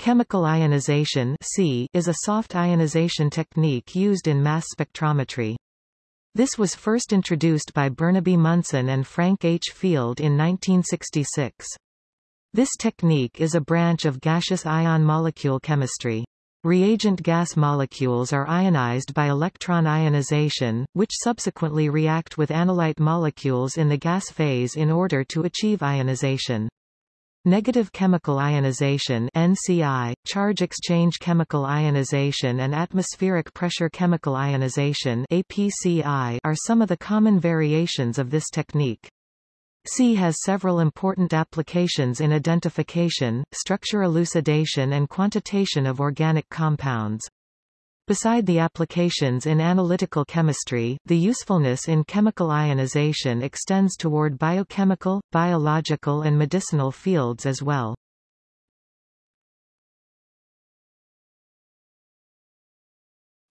Chemical ionization is a soft ionization technique used in mass spectrometry. This was first introduced by Burnaby Munson and Frank H. Field in 1966. This technique is a branch of gaseous ion molecule chemistry. Reagent gas molecules are ionized by electron ionization, which subsequently react with analyte molecules in the gas phase in order to achieve ionization. Negative chemical ionization NCI, charge exchange chemical ionization and atmospheric pressure chemical ionization APCI are some of the common variations of this technique. C has several important applications in identification, structure elucidation and quantitation of organic compounds. Beside the applications in analytical chemistry, the usefulness in chemical ionization extends toward biochemical, biological and medicinal fields as well.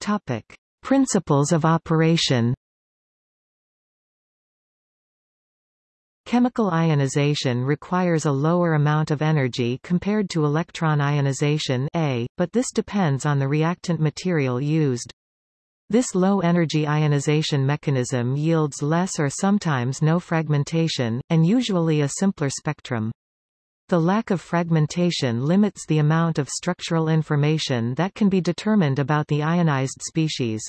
Topic. Principles of operation Chemical ionization requires a lower amount of energy compared to electron ionization A, but this depends on the reactant material used. This low-energy ionization mechanism yields less or sometimes no fragmentation, and usually a simpler spectrum. The lack of fragmentation limits the amount of structural information that can be determined about the ionized species.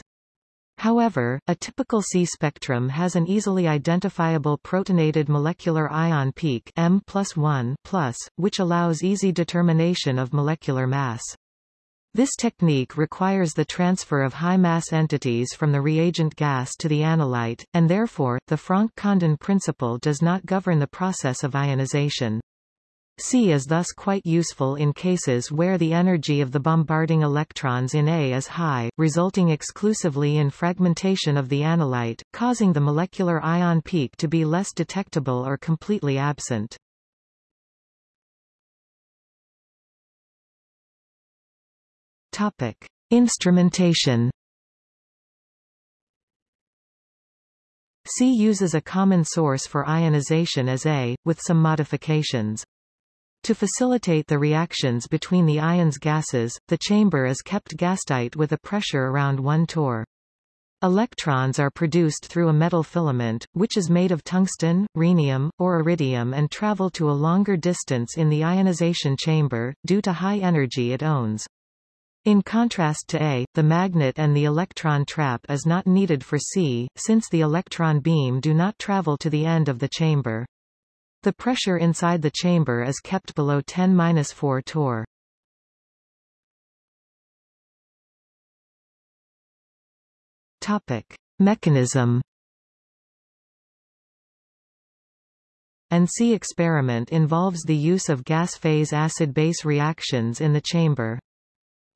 However, a typical C spectrum has an easily identifiable protonated molecular ion peak M plus, which allows easy determination of molecular mass. This technique requires the transfer of high-mass entities from the reagent gas to the analyte, and therefore, the Franck-Condon principle does not govern the process of ionization. C is thus quite useful in cases where the energy of the bombarding electrons in A is high, resulting exclusively in fragmentation of the analyte, causing the molecular ion peak to be less detectable or completely absent. Topic. Instrumentation C uses a common source for ionization as A, with some modifications. To facilitate the reactions between the ions gases, the chamber is kept gastight with a pressure around 1 torr. Electrons are produced through a metal filament, which is made of tungsten, rhenium, or iridium and travel to a longer distance in the ionization chamber, due to high energy it owns. In contrast to A, the magnet and the electron trap is not needed for C, since the electron beam do not travel to the end of the chamber. The pressure inside the chamber is kept below 10-4 torr. Topic: Mechanism. An C experiment involves the use of gas-phase acid-base reactions in the chamber.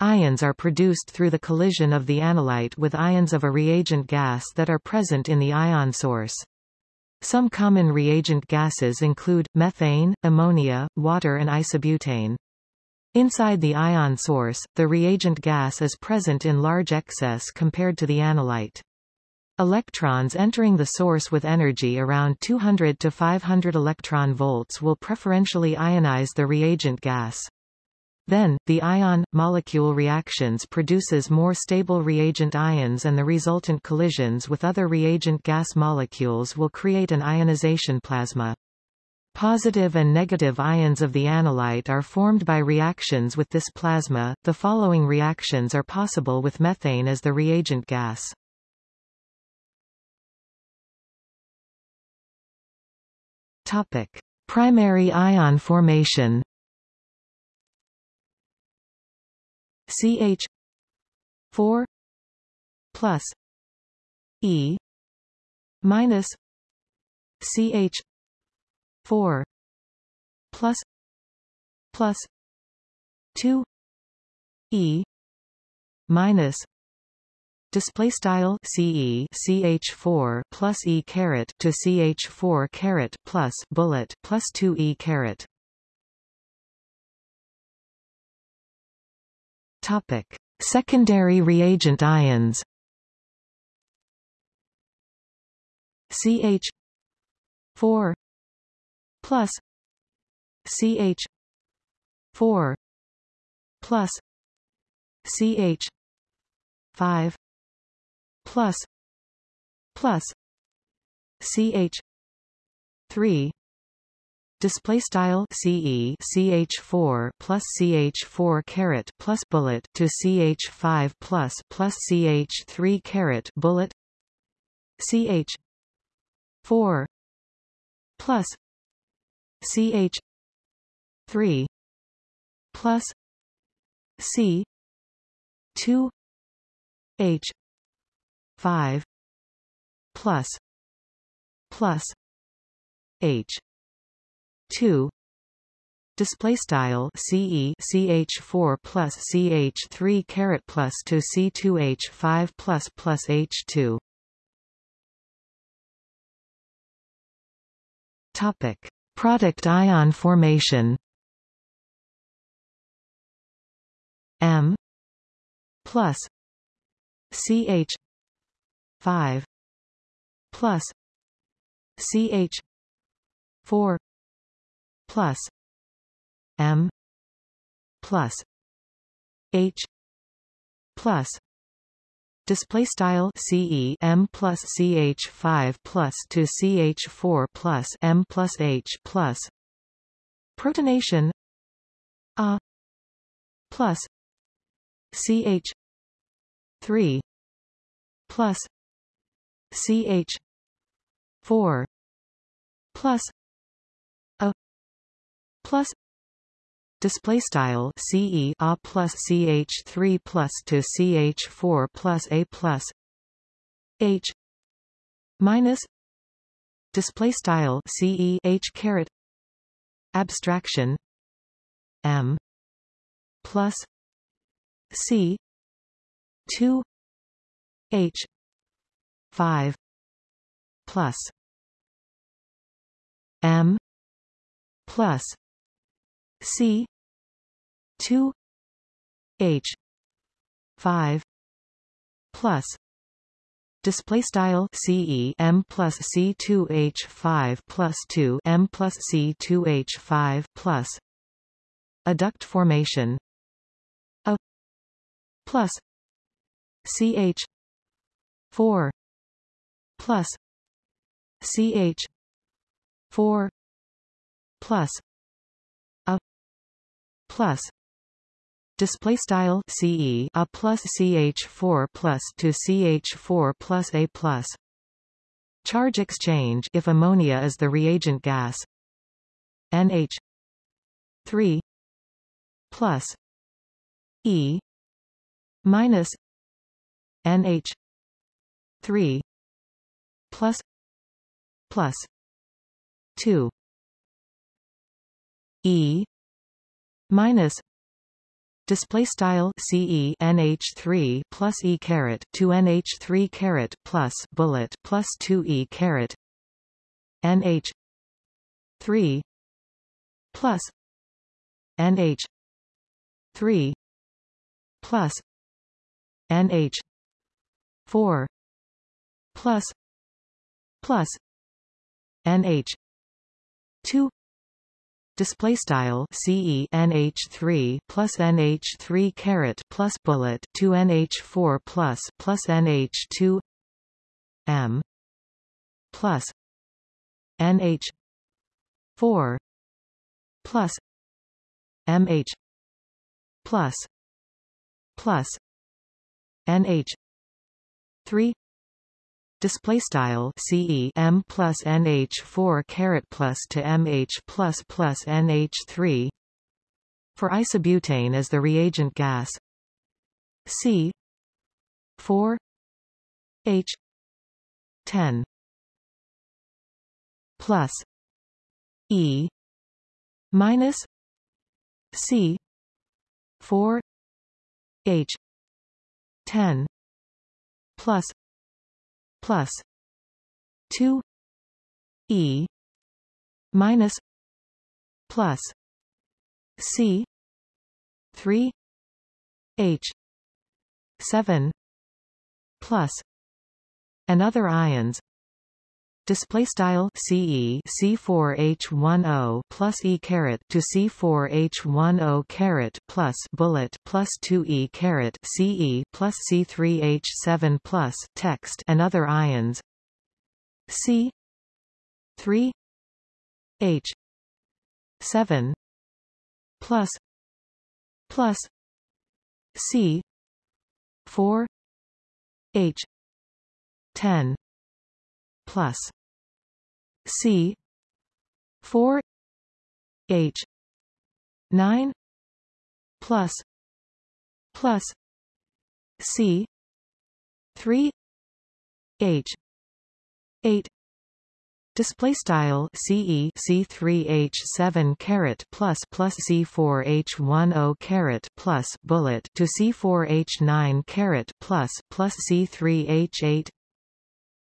Ions are produced through the collision of the analyte with ions of a reagent gas that are present in the ion source. Some common reagent gases include, methane, ammonia, water and isobutane. Inside the ion source, the reagent gas is present in large excess compared to the analyte. Electrons entering the source with energy around 200 to 500 electron volts will preferentially ionize the reagent gas. Then, the ion-molecule reactions produces more stable reagent ions and the resultant collisions with other reagent gas molecules will create an ionization plasma. Positive and negative ions of the analyte are formed by reactions with this plasma. The following reactions are possible with methane as the reagent gas. Topic: Primary ion formation. CH 4 plus E minus CH 4 plus plus 2 E minus display style CE CH4 plus E caret to CH4 caret plus bullet plus 2 E caret Topic: Secondary reagent ions. CH 4 plus CH 4 plus CH 5 plus plus CH 3 display style CE CH4 plus CH4 caret plus bullet to CH5 plus plus CH3 caret bullet. CH 4 plus CH 3 plus C 2 H 5 plus plus H 2 display style CE CH4 plus CH3 caret plus to C2H5 plus plus H2 topic. Product ion formation. M plus CH 5 plus CH 4 plus M plus H plus display style CE M plus CH 5 plus to CH 4 plus M plus H plus protonation A plus CH 3 plus CH 4 plus plus display style CE A plus CH3 plus to CH4 plus A plus H minus display style CE H caret abstraction M plus C two H five plus M plus C. two. H. five. Plus. Display style plus C2 H5 plus 2 M plus C2 H5 plus. Adduct formation plus. CH 4 plus. CH 4 plus. a plus. Display style CE a plus CH4 plus to CH4 plus a plus. Charge exchange if ammonia is the reagent gas. NH 3 plus E minus NH 3 plus plus 2 E minus display style CE NH3 plus E caret 2 NH3 caret plus bullet plus 2 E caret NH 3 plus NH 3 plus NH 4 plus plus NH 2 display style CE NH3 plus NH3 caret plus bullet 2 NH4 plus plus NH2 M plus NH 4 plus MH plus plus nh 3 display style ce m plus nh 4 caret plus to mh plus plus nh 3 for isobutane as the reagent gas. C 4 h 10 plus e minus c 4 h 10 plus plus 2 e minus plus c 3 h 7 plus and other ions display style CE C4H10 plus E caret to C4H10 caret plus bullet plus 2E caret CE plus C3H7 plus text and other ions. C 3 H 7 plus plus C 4 H 10 plus C four H nine plus plus C three H eight Display style CE C3H7 caret plus plus C4H10 caret plus bullet to C4H9 caret plus plus C3H8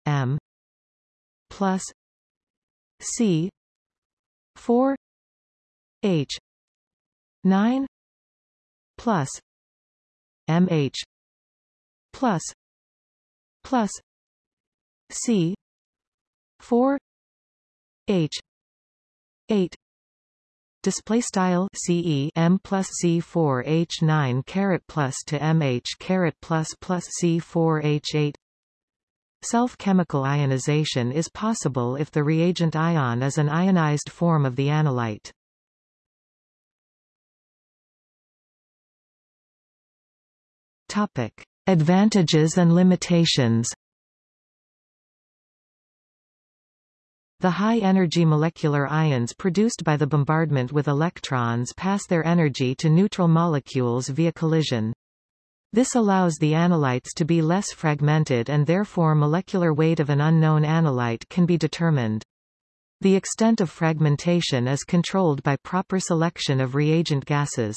M plus C four H nine plus MH plus plus C four H eight display style CE M plus C4 H9 caret plus to MH caret plus plus C4 H8 Self-chemical ionization is possible if the reagent ion is an ionized form of the analyte. Topic: Advantages and limitations. The high-energy molecular ions produced by the bombardment with electrons pass their energy to neutral molecules via collision. This allows the analytes to be less fragmented and therefore molecular weight of an unknown analyte can be determined. The extent of fragmentation is controlled by proper selection of reagent gases.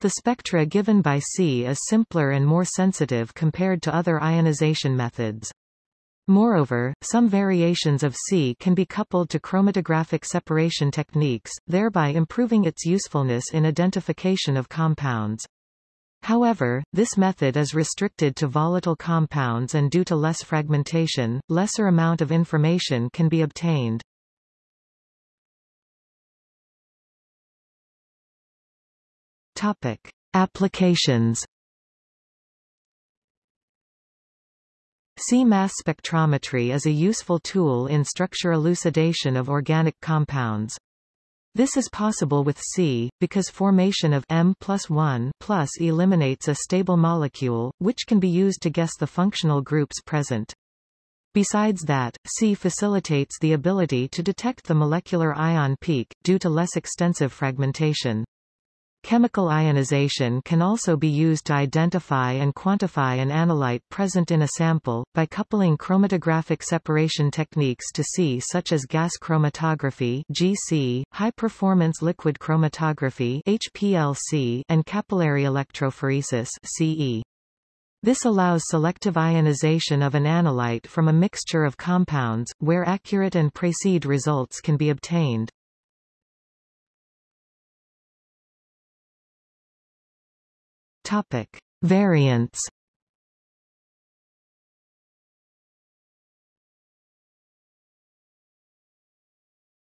The spectra given by C is simpler and more sensitive compared to other ionization methods. Moreover, some variations of C can be coupled to chromatographic separation techniques, thereby improving its usefulness in identification of compounds. However, this method is restricted to volatile compounds and due to less fragmentation, lesser amount of information can be obtained. Topic: Applications. C-mass spectrometry is a useful tool in structure elucidation of organic compounds. This is possible with C, because formation of M plus 1 plus eliminates a stable molecule, which can be used to guess the functional groups present. Besides that, C facilitates the ability to detect the molecular ion peak, due to less extensive fragmentation. Chemical ionization can also be used to identify and quantify an analyte present in a sample, by coupling chromatographic separation techniques to C such as gas chromatography GC, high-performance liquid chromatography HPLC, and capillary electrophoresis CE. This allows selective ionization of an analyte from a mixture of compounds, where accurate and precise results can be obtained. Topic: Variants.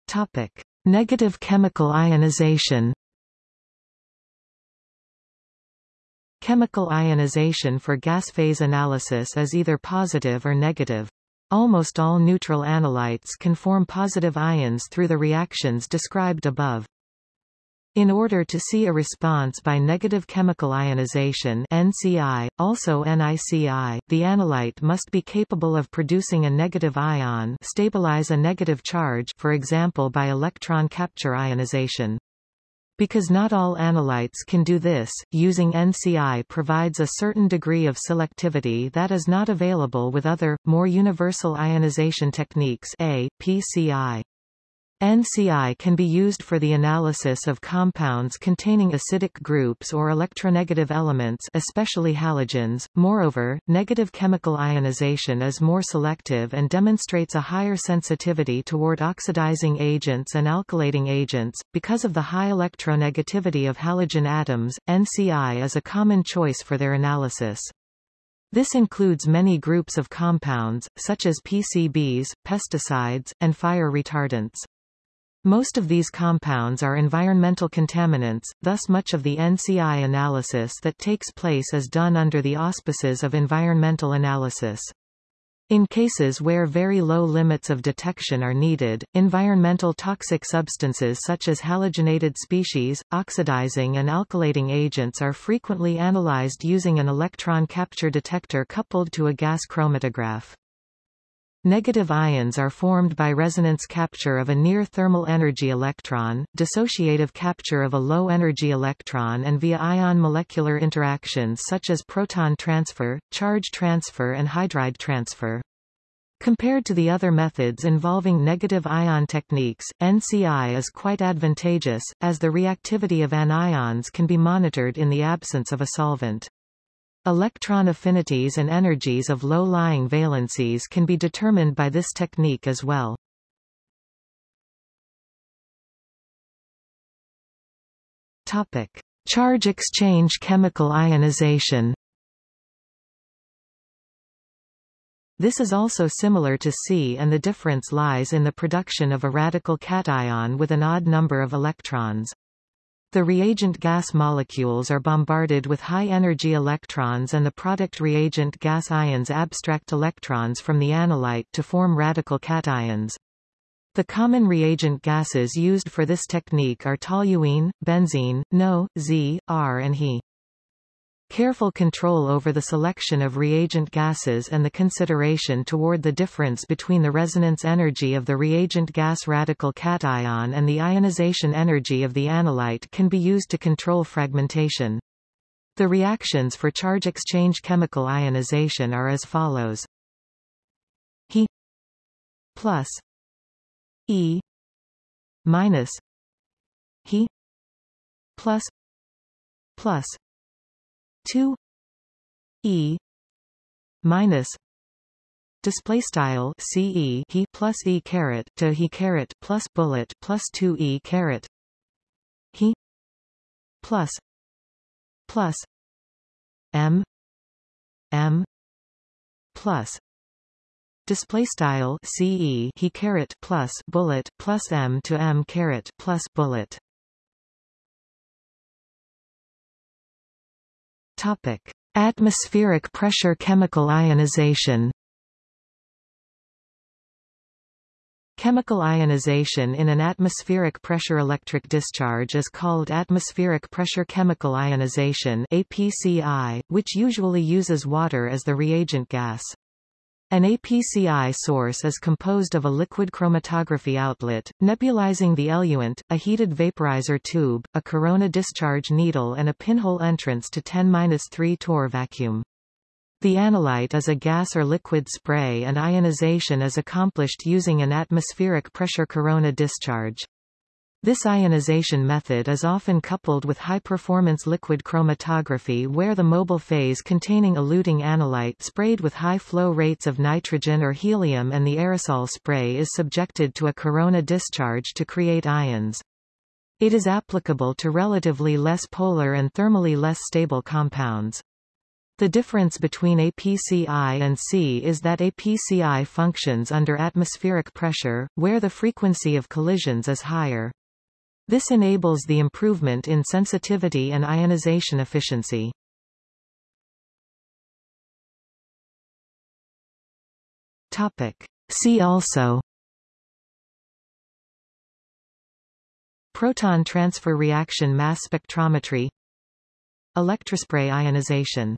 Topic: Negative chemical ionization. Chemical ionization for gas phase analysis is either positive or negative. Almost all neutral analytes can form positive ions through the reactions described above. In order to see a response by negative chemical ionization NCI, also NICI, the analyte must be capable of producing a negative ion stabilize a negative charge for example by electron capture ionization. Because not all analytes can do this, using NCI provides a certain degree of selectivity that is not available with other, more universal ionization techniques A, PCI. NCI can be used for the analysis of compounds containing acidic groups or electronegative elements especially halogens. Moreover, negative chemical ionization is more selective and demonstrates a higher sensitivity toward oxidizing agents and alkylating agents. Because of the high electronegativity of halogen atoms, NCI is a common choice for their analysis. This includes many groups of compounds, such as PCBs, pesticides, and fire retardants. Most of these compounds are environmental contaminants, thus much of the NCI analysis that takes place is done under the auspices of environmental analysis. In cases where very low limits of detection are needed, environmental toxic substances such as halogenated species, oxidizing and alkylating agents are frequently analyzed using an electron capture detector coupled to a gas chromatograph. Negative ions are formed by resonance capture of a near thermal energy electron, dissociative capture of a low energy electron and via ion molecular interactions such as proton transfer, charge transfer and hydride transfer. Compared to the other methods involving negative ion techniques, NCI is quite advantageous, as the reactivity of anions can be monitored in the absence of a solvent. Electron affinities and energies of low-lying valencies can be determined by this technique as well. Topic. Charge exchange chemical ionization This is also similar to C and the difference lies in the production of a radical cation with an odd number of electrons. The reagent gas molecules are bombarded with high-energy electrons and the product reagent gas ions abstract electrons from the analyte to form radical cations. The common reagent gases used for this technique are toluene, benzene, NO, Z, R and He. Careful control over the selection of reagent gases and the consideration toward the difference between the resonance energy of the reagent gas radical cation and the ionization energy of the analyte can be used to control fragmentation. The reactions for charge exchange chemical ionization are as follows. He plus E minus He plus plus 2 e minus display style ce he plus e caret to he caret plus bullet plus 2 e caret he plus plus m m plus display style ce he caret plus bullet plus m to m caret plus bullet Topic: Atmospheric pressure chemical ionization. Chemical ionization in an atmospheric pressure electric discharge is called atmospheric pressure chemical ionization APCI, which usually uses water as the reagent gas. An APCI source is composed of a liquid chromatography outlet, nebulizing the eluent, a heated vaporizer tube, a corona discharge needle and a pinhole entrance to 10-3 torr vacuum. The analyte is a gas or liquid spray and ionization is accomplished using an atmospheric pressure corona discharge. This ionization method is often coupled with high-performance liquid chromatography where the mobile phase containing eluting analyte sprayed with high flow rates of nitrogen or helium and the aerosol spray is subjected to a corona discharge to create ions. It is applicable to relatively less polar and thermally less stable compounds. The difference between APCI and C is that APCI functions under atmospheric pressure, where the frequency of collisions is higher. This enables the improvement in sensitivity and ionization efficiency. Topic. See also Proton transfer reaction mass spectrometry Electrospray ionization